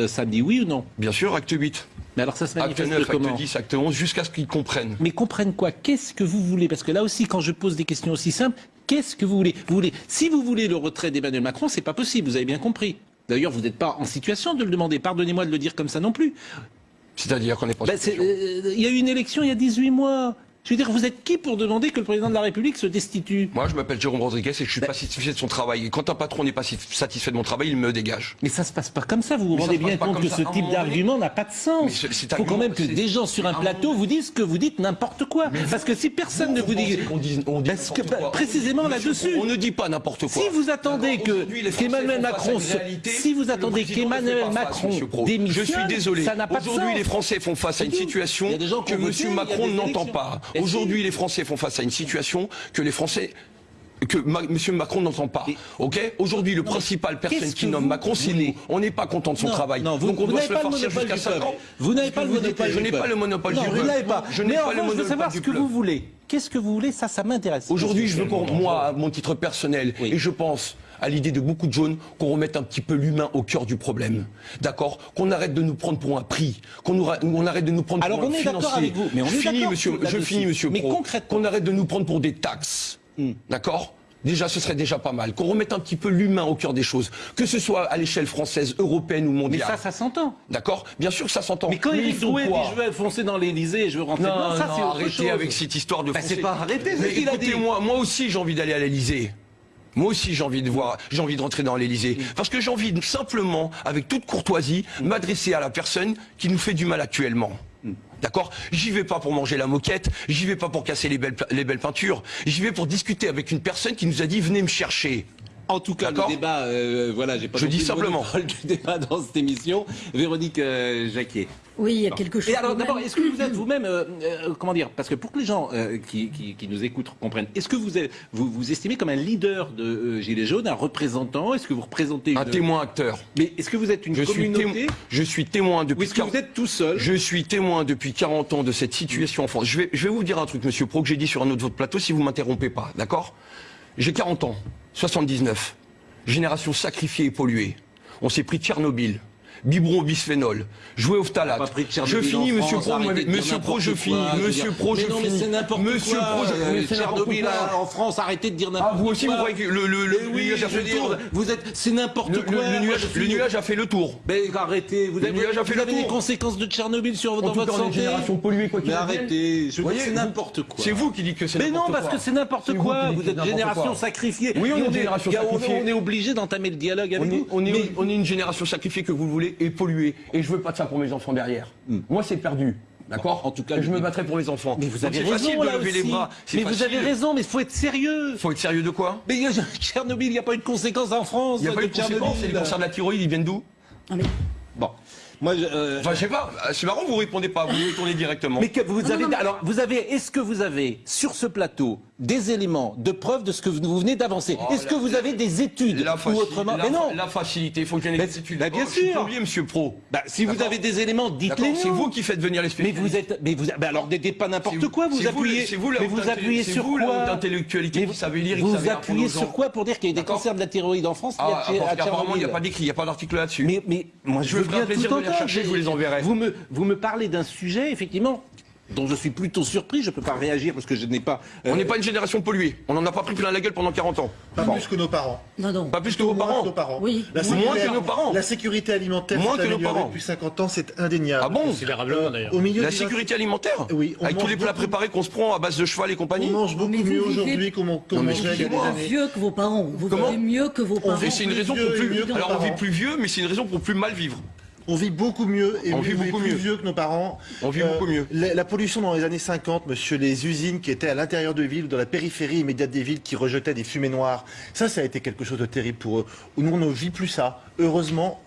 euh, samedi, oui ou non? Bien sûr, acte 8. Mais alors ça se Acte manifeste 9, comment acte 10, acte 11, jusqu'à ce qu'ils comprennent. Mais comprennent quoi? Qu'est-ce que vous voulez? Parce que là aussi, quand je pose des questions aussi simples, qu'est-ce que vous voulez? Vous voulez Si vous voulez le retrait d'Emmanuel Macron, c'est pas possible, vous avez bien compris. D'ailleurs, vous n'êtes pas en situation de le demander. Pardonnez-moi de le dire comme ça non plus. C'est-à-dire qu'on n'est pas en Ben, euh, Il y a eu une élection il y a 18 mois. Je veux dire, vous êtes qui pour demander que le président de la République se destitue? Moi, je m'appelle Jérôme Rodriguez et je suis Ben- pas satisfait de son travail. Et quand un patron n'est pas satisfait de mon travail, il me dégage. Mais ça se passe pas comme ça. Vous vous Mais rendez bien compte que ça. ce type donné- d'argument n'a pas de sens. Il faut quand même que des gens sur un plateau vous disent que vous dites n'importe quoi. Parce que si personne ne vous dit... on dit que, n'importe quoi. précisément là-dessus. On ne dit pas n'importe quoi. Si vous attendez que à Macron si vous attendez qu'Emmanuel Macron démissionne, Je suis désolé. ça n'a pas de Aujourd'hui, les Français font face à une situation que a Macron n'entend pas. Aujourd'hui, les Français font face à une situation que les Français que Ma- Monsieur Macron n'entend pas. Ok? Aujourd'hui, le principal personne qu'est-ce qui nomme vous Macron, c'est nous. On n'est pas content de son Non, travail. non, vous, Donc on doit se le farcir monopole jusqu'à du 5 peuple. ans. Vous n'avez pas le monopole Je du n'ai pas peuple. le monopole Non, du peuple. Je n'ai Mais pas le revanche, je veux monopole savoir du ce que peuple. vous voulez. Qu'est-ce que vous voulez? Ça, ça m'intéresse. Aujourd'hui, je veux qu'on, moi, à mon titre personnel, Oui. et je pense à l'idée de beaucoup de jaunes, qu'on remette un petit peu l'humain au cœur du problème. D'accord? Qu'on arrête de nous prendre pour un prix, qu'on on arrête de nous prendre Alors, pour un on est d'accord financier. avec vous, mais on je est finis, d'accord monsieur, je finis, monsieur Mais Pro. concrètement- Qu'on arrête de nous prendre pour des taxes. Hmm. D'accord? Déjà, ce serait déjà pas mal. Qu'on remette un petit peu l'humain au cœur des choses. Que ce soit à l'échelle française, européenne ou Mais mondiale. ça, ça s'entend. D'accord? Bien sûr que ça s'entend. Mais quand il Éric Drouet dit je veux foncer dans l'Élysée et je veux rentrer non, dedans, ça non, c'est autre arrêtez chose. avec cette histoire de Bah, foncer. c'est pas arrêter, c'est Mais ce qu'il a écoutez, dit. Moi, moi aussi, j'ai envie d'aller à l'Elysée. Moi aussi, j'ai envie de voir, j'ai envie de rentrer dans l'Elysée. Parce que j'ai envie de, simplement, avec toute courtoisie, m'adresser à la personne qui nous fait du mal actuellement. D'accord? J'y vais pas pour manger la moquette, j'y vais pas pour casser les belles, les belles peintures, j'y vais pour discuter avec une personne qui nous a dit venez me chercher. En tout cas, le débat, euh, voilà, j'ai pas Je dis le simplement. débat dans cette émission. Véronique euh, Jacquier. Oui, il y a quelque chose. Et alors d'abord, est-ce que vous êtes vous-même, euh, euh, comment dire, parce que pour que les gens euh, qui, qui- qui nous écoutent comprennent, est-ce que vous, êtes- vous vous estimez comme un leader de euh, Gilets jaunes, un représentant? Est-ce que vous représentez Un une- témoin acteur. Mais est-ce que vous êtes une Je suis, communauté? témoin, je suis témoin Ou depuis est-ce que vous êtes tout seul? Je suis témoin depuis 40 ans de cette situation en France. Je vais, je vais vous dire un truc, monsieur Pro, que j'ai dit sur un autre de votre plateau, si vous m'interrompez pas, d'accord? J'ai 40 ans, 79, génération sacrifiée et polluée. On s'est pris Tchernobyl, biberon bisphénol, joué au phtalate. Je finis, monsieur Pro, monsieur Pro, n'importe je quoi, finis, monsieur. Pro, je mais finis. mais n'importe Monsieur quoi. Pro, je- mais n'importe Tchernobyl quoi. en France, arrêtez de dire n'importe Ah, quoi. vous aussi, vous croyez que le, le, Mais nuage a fait le tour vous êtes, c'est n'importe quoi. le- nuage, a fait le tour. Mais arrêtez, vous Le avez, les conséquences de Tchernobyl sur dans votre santé. génération polluée, quoi qu'il Mais arrêtez, c'est n'importe quoi. C'est vous qui dites que c'est Mais n'importe non, parce quoi. que c'est n'importe quoi. Vous êtes n'importe génération quoi. sacrifiée. Oui, on est une génération sacrifiée. On est obligé d'entamer le dialogue avec vous. on, est, Mais- une génération sacrifiée que vous le et polluée. Et je veux pas de ça pour mes enfants derrière. Moi, c'est perdu. D'accord Hmm. En tout cas, je me battrai pour mes enfants. Mais vous avez raison facile de là lever aussi. les bras. C'est Mais vous facile. avez raison, mais il faut être sérieux. Faut être sérieux de quoi Mais il y a- Tchernobyl, il n'y a pas eu de conséquences en France. Il n'y a pas eu de Tchernobyl. conséquences. Et les cancers de la thyroïde, ils viennent d'où Non, mais Bon, moi, je, euh, Enfin, je sais pas. C'est marrant, vous répondez pas. Vous vous tournez directement. mais que vous Non, avez, non, mais- alors, vous avez, est-ce que vous avez sur ce plateau des éléments de preuve de ce que vous vous venez d'avancer? Oh, Est-ce que vous avez des études La ou autrement? la, Mais non. La facilité, il faut Mais- des études. bah, bien Oh, sûr. plombier, monsieur Pro. Bah, si vous avez des éléments, dites-les C'est vous qui faites venir les Mais spécialistes. vous êtes, mais vous, bah alors n'êtes pas n'importe vous- quoi. Vous c'est appuyez, vous mais vous appuyez sur vous quoi? haute intellectualité Mais qui savait lire Vous appuyez sur quoi pour dire qu'il y a eu des cancers de la thyroïde en France il y a Ah, apparemment, il n'y a pas d'écrit, il n'y a pas d'article là-dessus. mais, mais moi je, veux bien tout entendre. Chercher, je vous les enverrai. Vous me, vous me parlez d'un sujet, effectivement, dont je suis plutôt surpris. Je ne peux pas réagir parce que je n'ai pas. euh, On n'est pas une génération polluée. On n'en a pas pris plein la gueule pendant 40 ans. Pas plus que nos parents. non, non. Pas plus que vos parents. que nos parents. Oui. La Moins sécurité- que nos parents. La sécurité alimentaire Moins que nos parents. depuis 50 ans, c'est indéniable. Ah bon Considérablement d'ailleurs. Au milieu La sécurité alimentaire Oui, on Avec tous les plats beaucoup. préparés qu'on se prend à base de cheval et On compagnie mange beaucoup mieux vivez- aujourd'hui qu'on qu'on Non, mais mangeait il y a des années. Mieux que vos parents. Vous vivez mieux que vos parents. Et c'est une raison pour vieux plus. Alors on vit plus vieux, mais c'est une raison pour plus mal vivre. On vit beaucoup mieux et On vit beaucoup plus mieux. vieux que nos parents. On vit beaucoup mieux. La, la pollution dans les années 50, monsieur, les usines qui étaient à l'intérieur de villes dans la périphérie immédiate des villes qui rejetaient des fumées noires, ça, ça a été quelque chose de terrible pour eux. Nous, on ne vit plus ça. Heureusement,